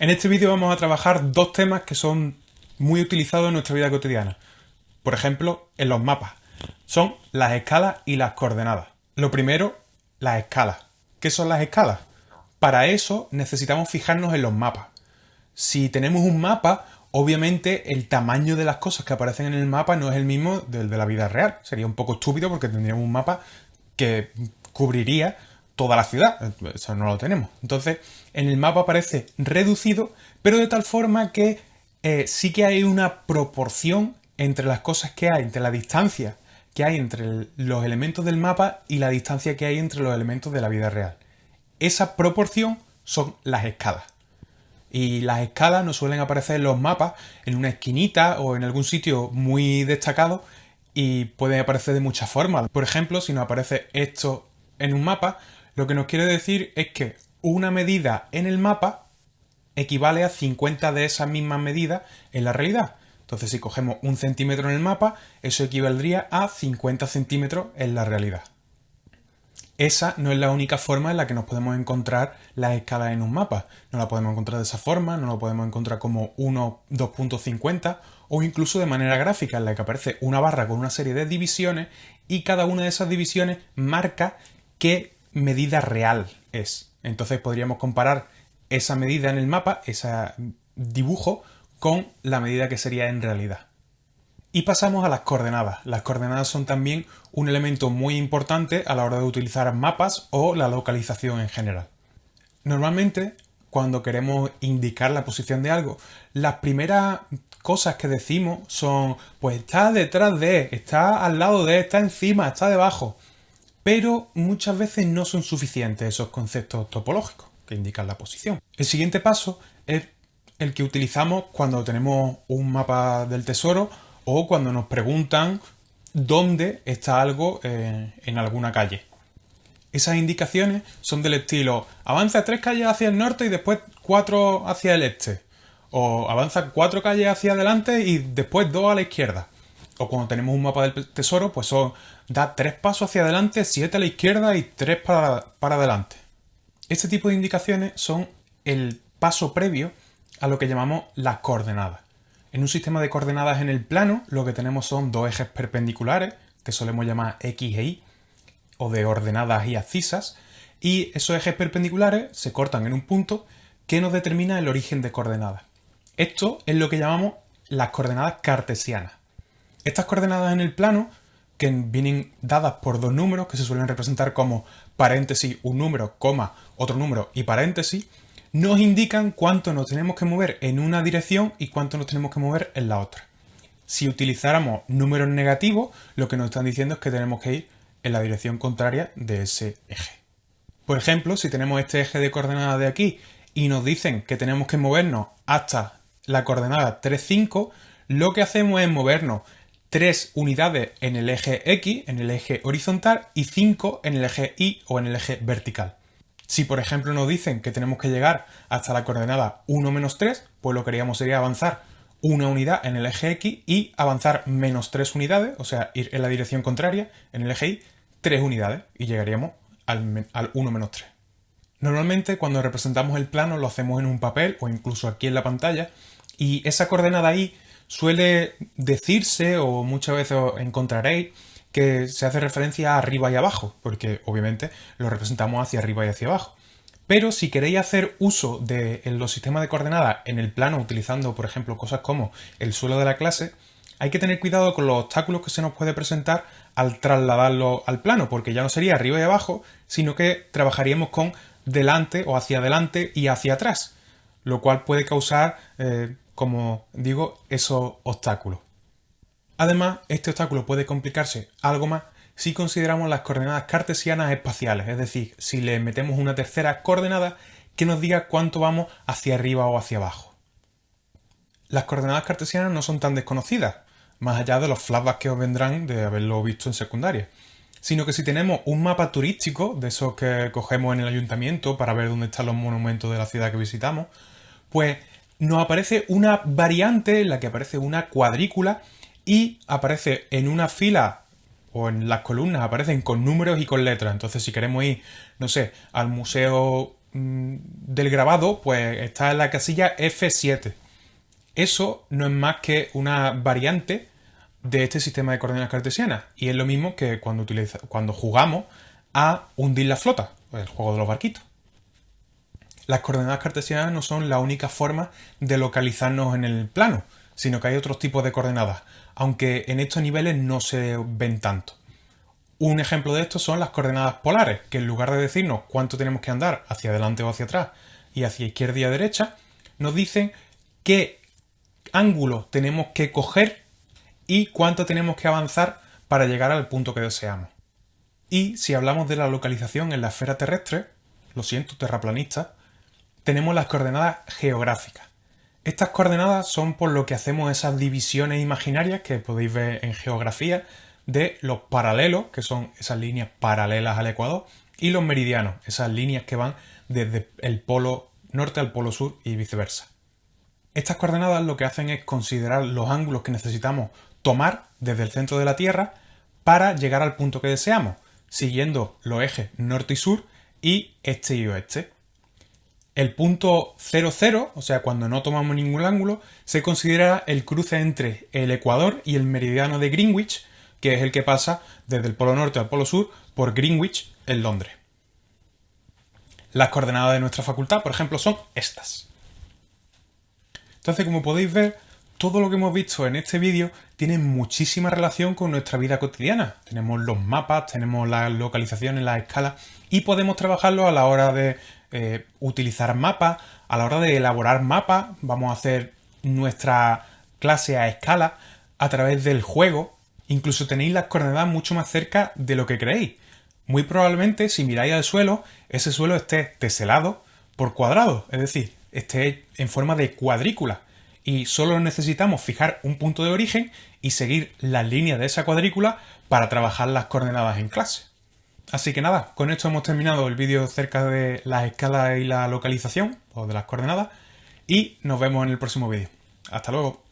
En este vídeo vamos a trabajar dos temas que son muy utilizados en nuestra vida cotidiana. Por ejemplo, en los mapas. Son las escalas y las coordenadas. Lo primero, las escalas. ¿Qué son las escalas? Para eso necesitamos fijarnos en los mapas. Si tenemos un mapa, obviamente el tamaño de las cosas que aparecen en el mapa no es el mismo del de la vida real. Sería un poco estúpido porque tendríamos un mapa que cubriría toda la ciudad. Eso no lo tenemos. Entonces, en el mapa aparece reducido, pero de tal forma que eh, sí que hay una proporción entre las cosas que hay, entre la distancia que hay entre los elementos del mapa y la distancia que hay entre los elementos de la vida real. Esa proporción son las escalas. Y las escalas nos suelen aparecer en los mapas en una esquinita o en algún sitio muy destacado y pueden aparecer de muchas formas. Por ejemplo, si nos aparece esto en un mapa, lo que nos quiere decir es que una medida en el mapa equivale a 50 de esas mismas medidas en la realidad. Entonces, si cogemos un centímetro en el mapa, eso equivaldría a 50 centímetros en la realidad. Esa no es la única forma en la que nos podemos encontrar las escalas en un mapa. No la podemos encontrar de esa forma, no la podemos encontrar como 1, 2.50 o incluso de manera gráfica en la que aparece una barra con una serie de divisiones y cada una de esas divisiones marca qué medida real es. Entonces podríamos comparar esa medida en el mapa, ese dibujo, con la medida que sería en realidad. Y pasamos a las coordenadas. Las coordenadas son también un elemento muy importante a la hora de utilizar mapas o la localización en general. Normalmente, cuando queremos indicar la posición de algo, las primeras cosas que decimos son, pues está detrás de, está al lado de, está encima, está debajo pero muchas veces no son suficientes esos conceptos topológicos que indican la posición. El siguiente paso es el que utilizamos cuando tenemos un mapa del tesoro o cuando nos preguntan dónde está algo en alguna calle. Esas indicaciones son del estilo avanza tres calles hacia el norte y después cuatro hacia el este. O avanza cuatro calles hacia adelante y después dos a la izquierda. O cuando tenemos un mapa del tesoro, pues son da tres pasos hacia adelante, siete a la izquierda y tres para, para adelante. Este tipo de indicaciones son el paso previo a lo que llamamos las coordenadas. En un sistema de coordenadas en el plano, lo que tenemos son dos ejes perpendiculares, que solemos llamar X e Y, o de ordenadas y abscisas, y esos ejes perpendiculares se cortan en un punto que nos determina el origen de coordenadas. Esto es lo que llamamos las coordenadas cartesianas. Estas coordenadas en el plano que vienen dadas por dos números que se suelen representar como paréntesis, un número, coma, otro número y paréntesis, nos indican cuánto nos tenemos que mover en una dirección y cuánto nos tenemos que mover en la otra. Si utilizáramos números negativos, lo que nos están diciendo es que tenemos que ir en la dirección contraria de ese eje. Por ejemplo, si tenemos este eje de coordenadas de aquí y nos dicen que tenemos que movernos hasta la coordenada 3,5, lo que hacemos es movernos 3 unidades en el eje X, en el eje horizontal, y 5 en el eje Y o en el eje vertical. Si por ejemplo nos dicen que tenemos que llegar hasta la coordenada 1 menos 3, pues lo que haríamos sería avanzar una unidad en el eje X y avanzar menos 3 unidades, o sea, ir en la dirección contraria, en el eje Y, 3 unidades y llegaríamos al, al 1 menos 3. Normalmente cuando representamos el plano lo hacemos en un papel o incluso aquí en la pantalla y esa coordenada Y suele decirse o muchas veces encontraréis que se hace referencia a arriba y abajo, porque obviamente lo representamos hacia arriba y hacia abajo. Pero si queréis hacer uso de los sistemas de coordenadas en el plano utilizando, por ejemplo, cosas como el suelo de la clase, hay que tener cuidado con los obstáculos que se nos puede presentar al trasladarlo al plano, porque ya no sería arriba y abajo, sino que trabajaríamos con delante o hacia adelante y hacia atrás, lo cual puede causar eh, como digo, esos obstáculos. Además, este obstáculo puede complicarse algo más si consideramos las coordenadas cartesianas espaciales, es decir, si le metemos una tercera coordenada que nos diga cuánto vamos hacia arriba o hacia abajo. Las coordenadas cartesianas no son tan desconocidas, más allá de los flashbacks que os vendrán de haberlo visto en secundaria, sino que si tenemos un mapa turístico, de esos que cogemos en el ayuntamiento para ver dónde están los monumentos de la ciudad que visitamos, pues nos aparece una variante en la que aparece una cuadrícula y aparece en una fila o en las columnas aparecen con números y con letras. Entonces si queremos ir, no sé, al Museo mm, del grabado pues está en la casilla F7. Eso no es más que una variante de este sistema de coordenadas cartesianas y es lo mismo que cuando, cuando jugamos a hundir la flota, el juego de los barquitos. Las coordenadas cartesianas no son la única forma de localizarnos en el plano, sino que hay otros tipos de coordenadas, aunque en estos niveles no se ven tanto. Un ejemplo de esto son las coordenadas polares, que en lugar de decirnos cuánto tenemos que andar hacia adelante o hacia atrás y hacia izquierda y a derecha, nos dicen qué ángulo tenemos que coger y cuánto tenemos que avanzar para llegar al punto que deseamos. Y si hablamos de la localización en la esfera terrestre, lo siento, terraplanista, tenemos las coordenadas geográficas. Estas coordenadas son por lo que hacemos esas divisiones imaginarias que podéis ver en geografía de los paralelos, que son esas líneas paralelas al ecuador, y los meridianos, esas líneas que van desde el polo norte al polo sur y viceversa. Estas coordenadas lo que hacen es considerar los ángulos que necesitamos tomar desde el centro de la Tierra para llegar al punto que deseamos, siguiendo los ejes norte y sur y este y oeste. El punto 00, o sea, cuando no tomamos ningún ángulo, se considera el cruce entre el ecuador y el meridiano de Greenwich, que es el que pasa desde el polo norte al polo sur por Greenwich en Londres. Las coordenadas de nuestra facultad, por ejemplo, son estas. Entonces, como podéis ver, todo lo que hemos visto en este vídeo tiene muchísima relación con nuestra vida cotidiana. Tenemos los mapas, tenemos las localizaciones, las escalas y podemos trabajarlo a la hora de eh, utilizar mapas, a la hora de elaborar mapas. Vamos a hacer nuestra clase a escala a través del juego. Incluso tenéis las coordenadas mucho más cerca de lo que creéis. Muy probablemente si miráis al suelo, ese suelo esté teselado por cuadrado, es decir, esté en forma de cuadrícula y solo necesitamos fijar un punto de origen y seguir las líneas de esa cuadrícula para trabajar las coordenadas en clase. Así que nada, con esto hemos terminado el vídeo cerca de las escalas y la localización, o de las coordenadas, y nos vemos en el próximo vídeo. Hasta luego.